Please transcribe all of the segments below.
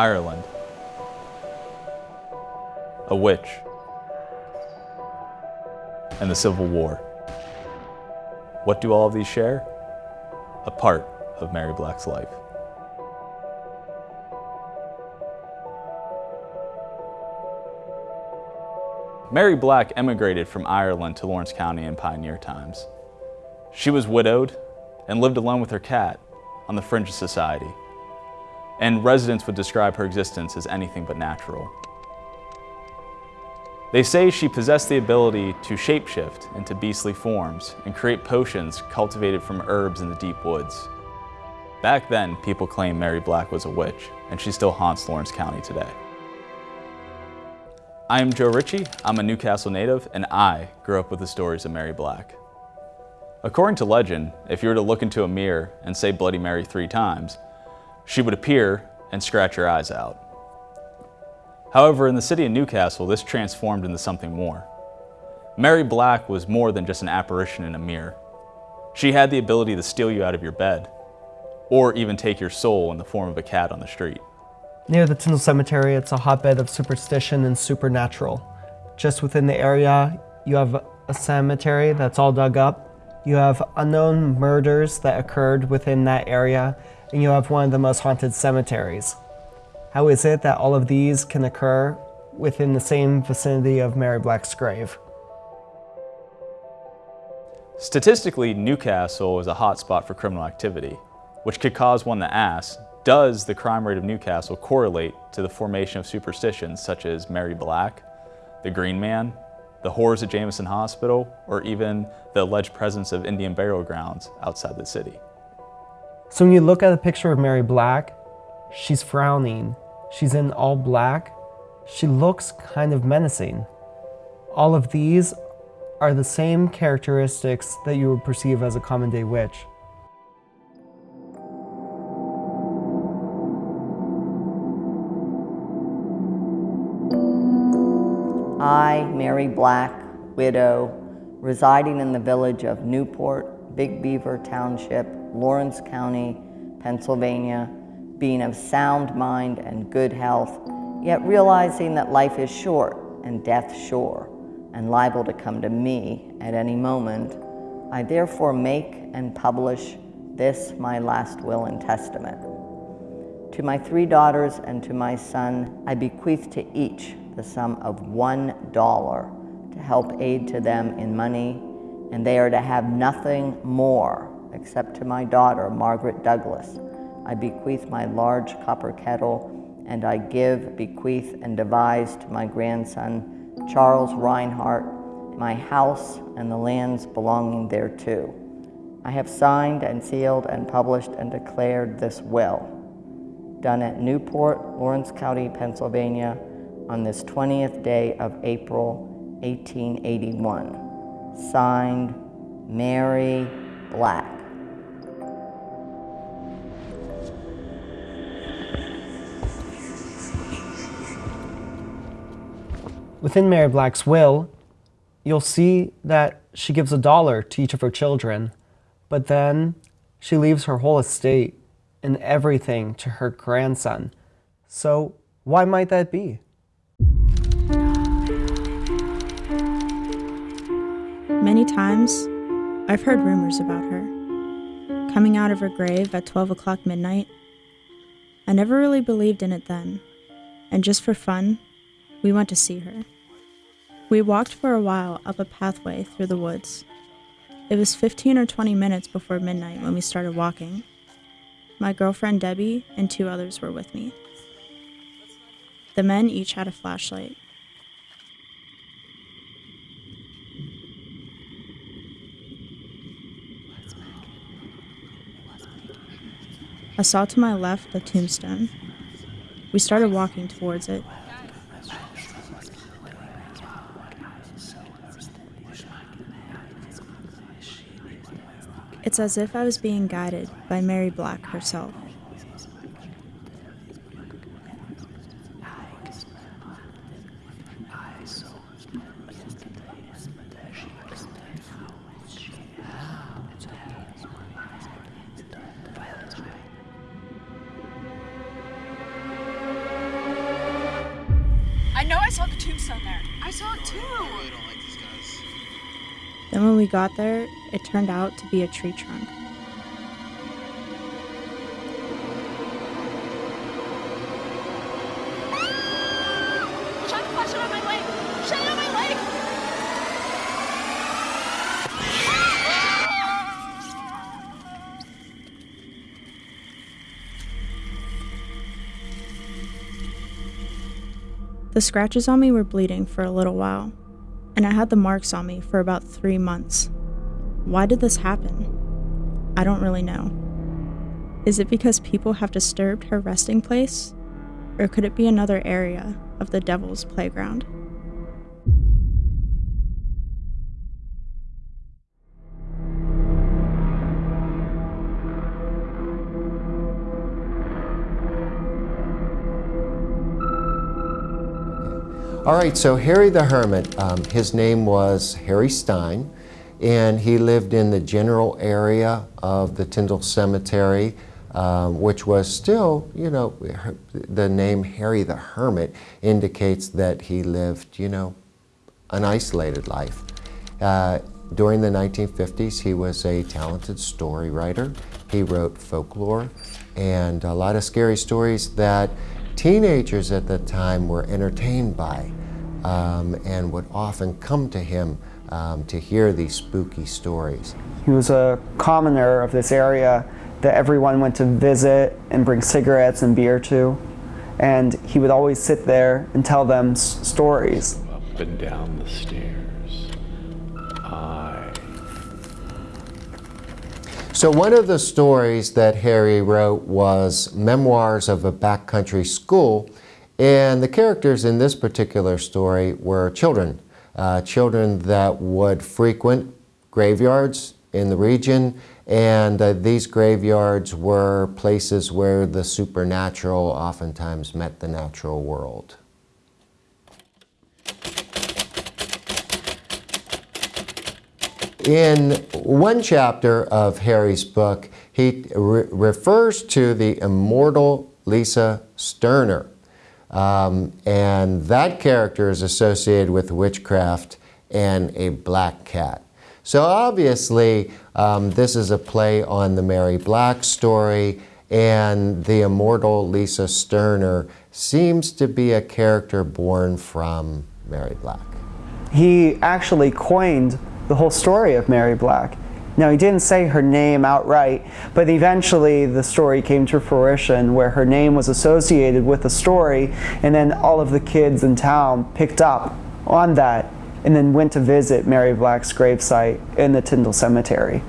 Ireland, a witch, and the Civil War. What do all of these share? A part of Mary Black's life. Mary Black emigrated from Ireland to Lawrence County in pioneer times. She was widowed and lived alone with her cat on the fringe of society, and residents would describe her existence as anything but natural. They say she possessed the ability to shapeshift into beastly forms and create potions cultivated from herbs in the deep woods. Back then, people claimed Mary Black was a witch, and she still haunts Lawrence County today. I am Joe Ritchie, I'm a New Castle native, and I grew up with the stories of Mary Black. According to legend, if you were to look into a mirror and say Bloody Mary three times, she would appear and scratch your eyes out. However, in the city of New Castle, this transformed into something more. Mary Black was more than just an apparition in a mirror. She had the ability to steal you out of your bed, or even take your soul in the form of a cat on the street. Near the Tyndall Cemetery, it's a hotbed of superstition and supernatural. Just within the area, you have a cemetery that's all dug up. You have unknown murders that occurred within that area, and you have one of the most haunted cemeteries. How is it that all of these can occur within the same vicinity of Mary Black's grave? Statistically, New Castle is a hotspot for criminal activity, which could cause one to ask, does the crime rate of New Castle correlate to the formation of superstitions such as Mary Black, the Green Man, the horrors at Jameson Hospital, or even the alleged presence of Indian burial grounds outside the city? So when you look at a picture of Mary Black, she's frowning. She's in all black. She looks kind of menacing. All of these are the same characteristics that you would perceive as a common day witch. I, Mary Black, widow, residing in the village of Newport, Big Beaver Township, Lawrence County, Pennsylvania, being of sound mind and good health, yet realizing that life is short and death sure, and liable to come to me at any moment, I therefore make and publish this my last will and testament. To my three daughters and to my son, I bequeath to each the sum of one dollar to help aid to them in money, and they are to have nothing more except to my daughter, Margaret Douglas. I bequeath my large copper kettle, and I give, bequeath, and devise to my grandson, Charles Reinhardt, my house and the lands belonging thereto. I have signed and sealed and published and declared this will, done at Newport, Lawrence County, Pennsylvania, on this 20th day of April, 1881. Signed, Mary Black. Within Mary Black's will, you'll see that she gives a dollar to each of her children, but then she leaves her whole estate and everything to her grandson. So why might that be? Many times, I've heard rumors about her. Coming out of her grave at 12 o'clock midnight. I never really believed in it then, and just for fun, we went to see her. We walked for a while up a pathway through the woods. It was 15 or 20 minutes before midnight when we started walking. My girlfriend Debbie and two others were with me. The men each had a flashlight. I saw to my left the tombstone. We started walking towards it. It's as if I was being guided by Mary Black herself. Then when we got there, it turned out to be a tree trunk. The scratches on me were bleeding for a little while, and I had the marks on me for about three months. Why did this happen? I don't really know. Is it because people have disturbed her resting place? Or could it be another area of the devil's playground? All right, so Harry the Hermit, um, his name was Harry Stein, and he lived in the general area of the Tyndall Cemetery, um, which was still, you know, the name Harry the Hermit indicates that he lived, you know, an isolated life. Uh, during the 1950s, he was a talented story writer. He wrote folklore and a lot of scary stories that teenagers at the time were entertained by um, and would often come to him um, to hear these spooky stories. He was a commoner of this area that everyone went to visit and bring cigarettes and beer to. And he would always sit there and tell them stories. Up and down the stairs. I. So one of the stories that Harry wrote was Memoirs of a Backcountry School, and the characters in this particular story were children, uh, children that would frequent graveyards in the region, and uh, these graveyards were places where the supernatural oftentimes met the natural world. In one chapter of Harry's book, he re refers to the immortal Lisa Sterner. Um, and that character is associated with witchcraft and a black cat. So obviously, um, this is a play on the Mary Black story, and the immortal Lisa Sterner seems to be a character born from Mary Black. He actually coined the whole story of Mary Black. Now, he didn't say her name outright, but eventually the story came to fruition where her name was associated with the story, and then all of the kids in town picked up on that and then went to visit Mary Black's gravesite in the Tyndall Cemetery.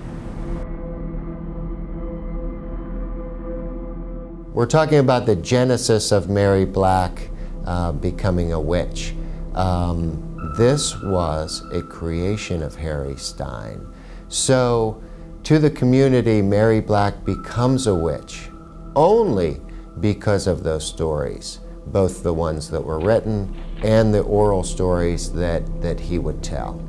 We're talking about the genesis of Mary Black uh, becoming a witch. Um, this was a creation of Harry Stein. So to the community, Mary Black becomes a witch only because of those stories, both the ones that were written and the oral stories that, that he would tell.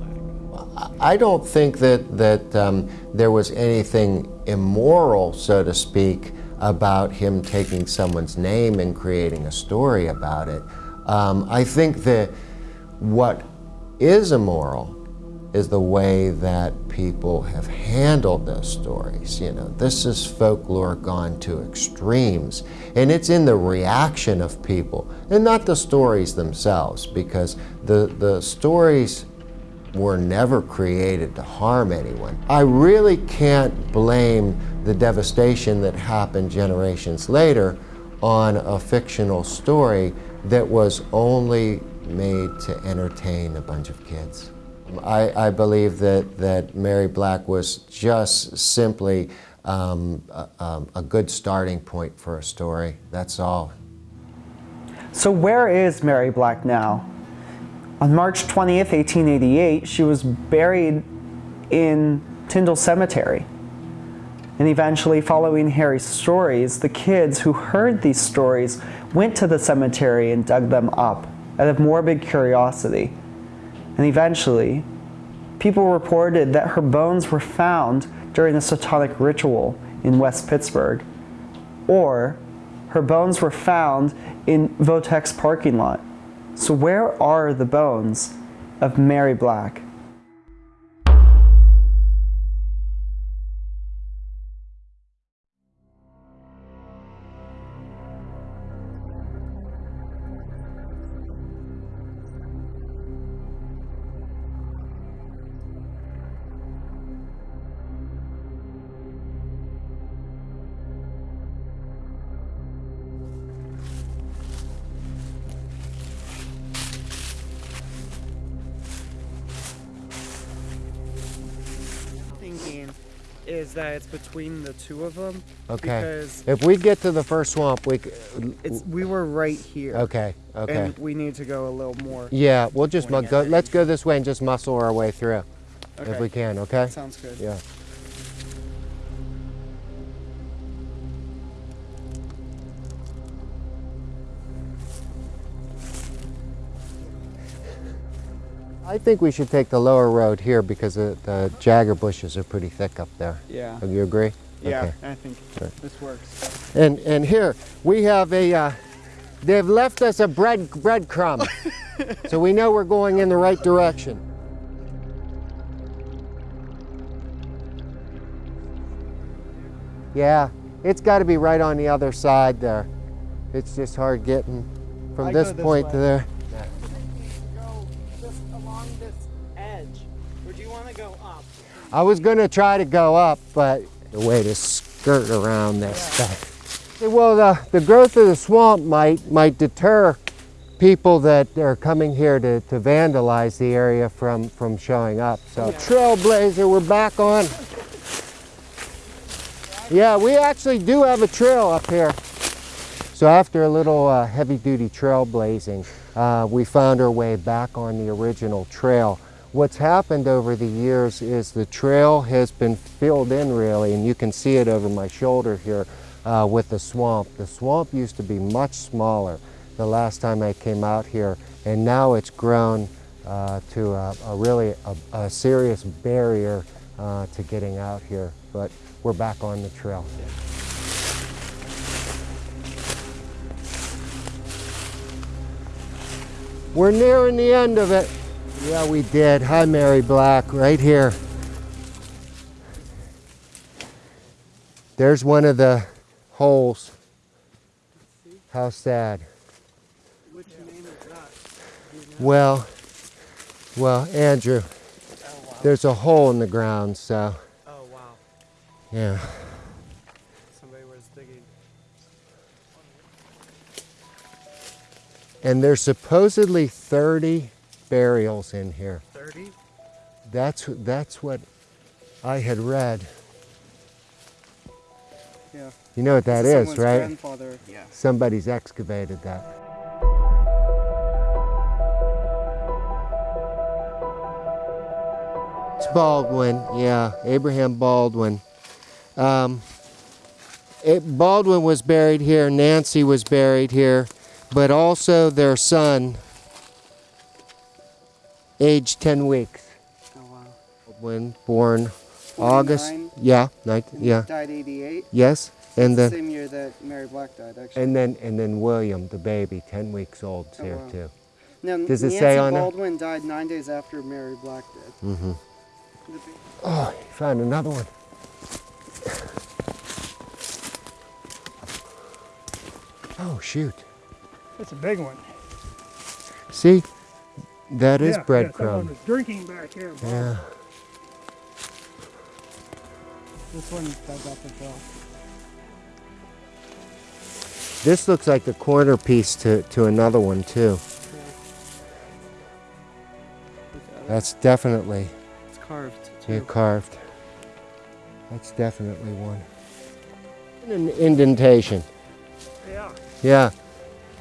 I don't think that, that um, there was anything immoral, so to speak, about him taking someone's name and creating a story about it. Um, I think that what is immoral is the way that people have handled those stories. You know, this is folklore gone to extremes, and it's in the reaction of people, and not the stories themselves, because the, the stories were never created to harm anyone. I really can't blame the devastation that happened generations later on a fictional story that was only made to entertain a bunch of kids. I, I believe that, that Mary Black was just simply um, a, um, a good starting point for a story. That's all. So where is Mary Black now? On March 20th, 1888, she was buried in Tyndall Cemetery. And eventually, following Harry's stories, the kids who heard these stories went to the cemetery and dug them up out of morbid curiosity. And eventually, people reported that her bones were found during a satanic ritual in West Pittsburgh, or her bones were found in Votex parking lot. So where are the bones? of Mary Black. Between the two of them. Okay. Because If we get to the first swamp, we. it's we were right here. Okay. Okay. And we need to go a little more. Yeah, we'll just go. Let's go this way and just muscle our way through, if we can. Okay. Sounds good. Yeah. I think we should take the lower road here because the, the jagger bushes are pretty thick up there. Yeah. Do you agree? Yeah, Okay. I think this works. And and here we have a. Uh, they've left us a bread breadcrumb, so we know we're going in the right direction. Yeah, it's got to be right on the other side there. It's just hard getting from I this this point way. to there. I was going to try to go up, but the way to skirt around this stuff. Well, the, the growth of the swamp might might deter people that are coming here to, to vandalize the area from, from showing up. So Trailblazer, we're back on. Yeah, we actually do have a trail up here. So after a little uh, heavy-duty trailblazing, uh, we found our way back on the original trail. What's happened over the years is the trail has been filled in really, and you can see it over my shoulder here uh, with the swamp. The swamp used to be much smaller the last time I came out here, and now it's grown uh, to a, a really a, a serious barrier uh, to getting out here. But we're back on the trail. We're nearing the end of it. Yeah, we did. Hi, Mary Black, right here. There's one of the holes. How sad. Which name is that? Well, well, Andrew, oh, wow. there's a hole in the ground, so Oh wow, yeah. somebody was digging. And there's supposedly 30 burials in here. Thirty. That's that's what I had read. Yeah. You know what that is, is, someone's right? Grandfather. Yeah. Somebody's excavated that. It's Baldwin, yeah, Abraham Baldwin. Um, it, Baldwin was buried here, Nancy was buried here, but also their son, aged 10 weeks. Oh wow. Baldwin, born August, 49, yeah, nine, yeah, Died 88. yes, and then Same year that Mary Black died, actually. and then and then William, the baby, 10 weeks old, Oh, here wow. too. now, does it Nancy say on there? Baldwin died nine days after Mary Black did. Mm-hmm. Oh, you found another one. Oh shoot! That's a big one. See, that is yeah, Yeah, breadcrumb. was drinking back here. Bob. Yeah. This one dug up as well. This looks like the corner piece to, to another one too. That's definitely It's carved too. yeah, carved. That's definitely one. An indentation. Yeah. Yeah,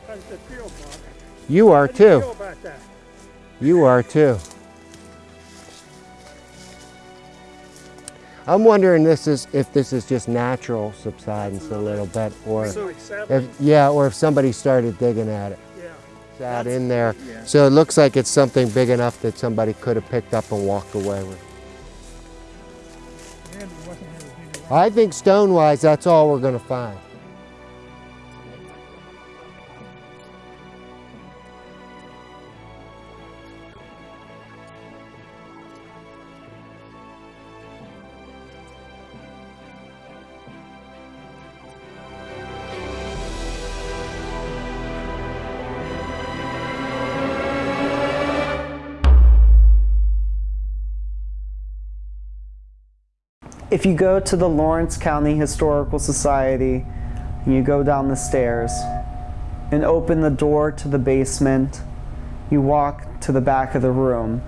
How does it feel, Bob? you are How do you too. Feel about that? You are too. I'm wondering this is if this is just natural subsidence a little bit, or if yeah, or if somebody started digging at it. yeah. Out in there, Yeah. so it looks like it's something big enough that somebody could have picked up and walked away with. Man, there wasn't anything around. I think stone-wise, that's all we're going to find. If you go to the Lawrence County Historical Society, and you go down the stairs and open the door to the basement, you walk to the back of the room,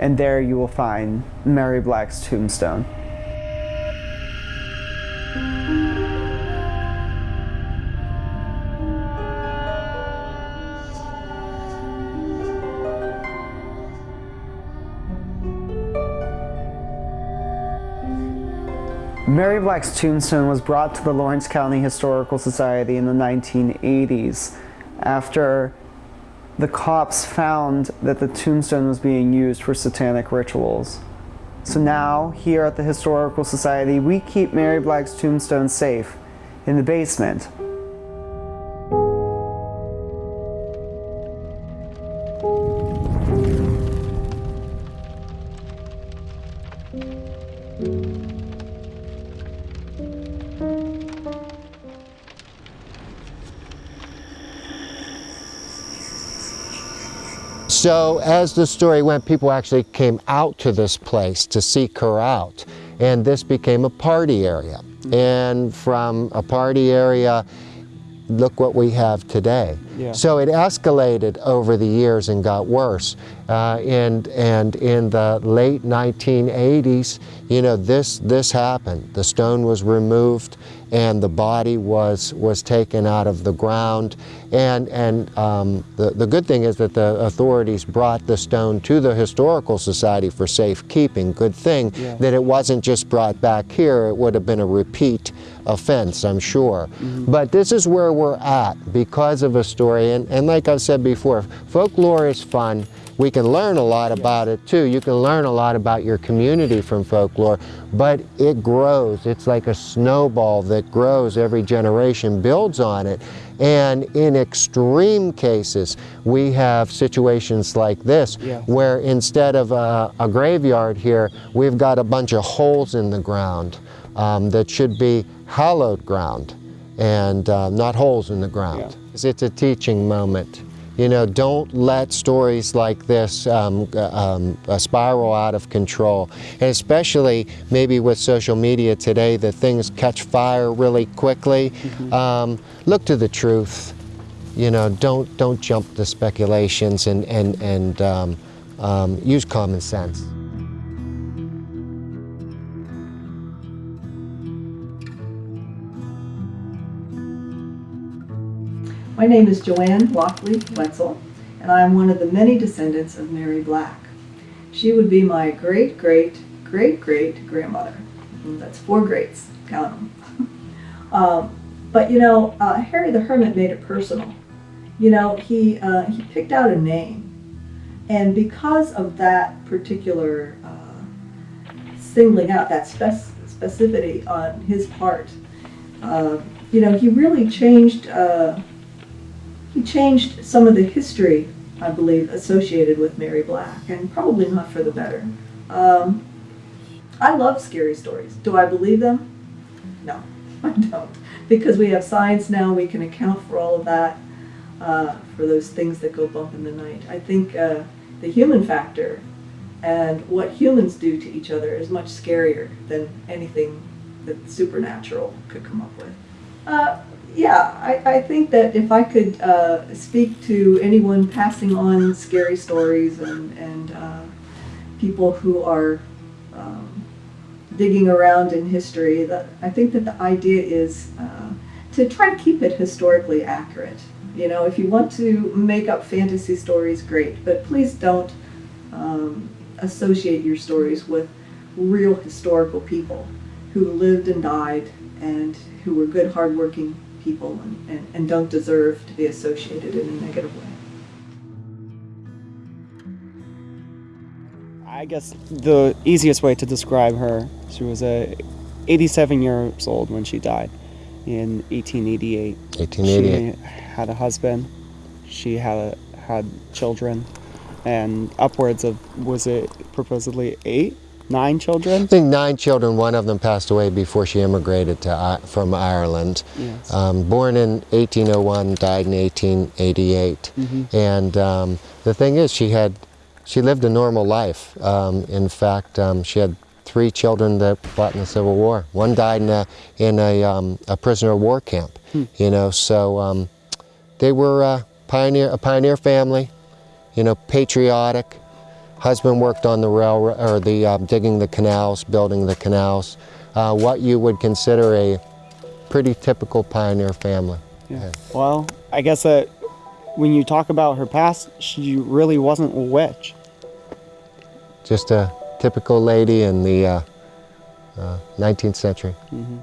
and there you will find Mary Black's tombstone. Mary Black's tombstone was brought to the Lawrence County Historical Society in the 1980s after the cops found that the tombstone was being used for satanic rituals. So now, here at the Historical Society, we keep Mary Black's tombstone safe in the basement. So as the story went, people actually came out to this place to seek her out. And this became a party area. And from a party area, look what we have today. Yeah. So it escalated over the years and got worse. Uh, and, and in the late 1980s, you know, this, this happened. The stone was removed and the body was, was taken out of the ground. And, and um, the, the good thing is that the authorities brought the stone to the Historical Society for safekeeping. Good thing Yeah. that it wasn't just brought back here, it would have been a repeat offense, I'm sure. But this is where we're at because of a story. And, and like I've said before, folklore is fun. We can learn a lot about it too. You can learn a lot about your community from folklore, but it grows. It's like a snowball that grows every generation, builds on it. And in extreme cases, we have situations like this Yeah. where instead of a, a graveyard here, we've got a bunch of holes in the ground um, that should be hallowed ground and uh, not holes in the ground. It's a teaching moment. You know, don't let stories like this um, um, uh, spiral out of control. And especially maybe with social media today that things catch fire really quickly. Um, look to the truth. You know, don't, don't jump to speculations and, and, and um, um, use common sense. My name is Joanne Lockley Wetzel, and I am one of the many descendants of Mary Black. She would be my great great great great grandmother. That's four greats, count them. um, but you know, uh, Harry the Hermit made it personal. You know, he uh, he picked out a name, and because of that particular uh, singling out, that spec- specificity on his part, uh, you know, he really changed. He changed some of the history, I believe, associated with Mary Black, and probably not for the better. Um, I love scary stories. Do I believe them? No, I don't. Because we have science now, we can account for all of that, uh, for those things that go bump in the night. I think uh, the human factor and what humans do to each other is much scarier than anything that supernatural could come up with. Uh, yeah, I, I think that if I could uh, speak to anyone passing on scary stories and, and uh, people who are um, digging around in history, that I think that the idea is uh, to try to keep it historically accurate. You know, if you want to make up fantasy stories, great, but please don't um, associate your stories with real historical people who lived and died and who were good, hardworking people and, and, and don't deserve to be associated in a negative way. I guess the easiest way to describe her, she was a 87 years old when she died in 1888. 1888. She had a husband. She had had children, and upwards of was it proposedly eight, nine children? I think nine children, one of them passed away before she immigrated to, I- from Ireland. Yes. Um, born in 1801, died in 1888. And um, the thing is, she had, she lived a normal life. Um, in fact, um, she had three children that fought in the Civil War. One died in a, in a, um, a prisoner of war camp. You know, so um, they were uh, pioneer, a pioneer family. You know, patriotic. Husband worked on the railroad or the um, digging the canals, building the canals. Uh, what you would consider a pretty typical pioneer family. Yeah. Well, I guess that when you talk about her past, she really wasn't a witch. Just a typical lady in the uh, uh, 19th century. hmm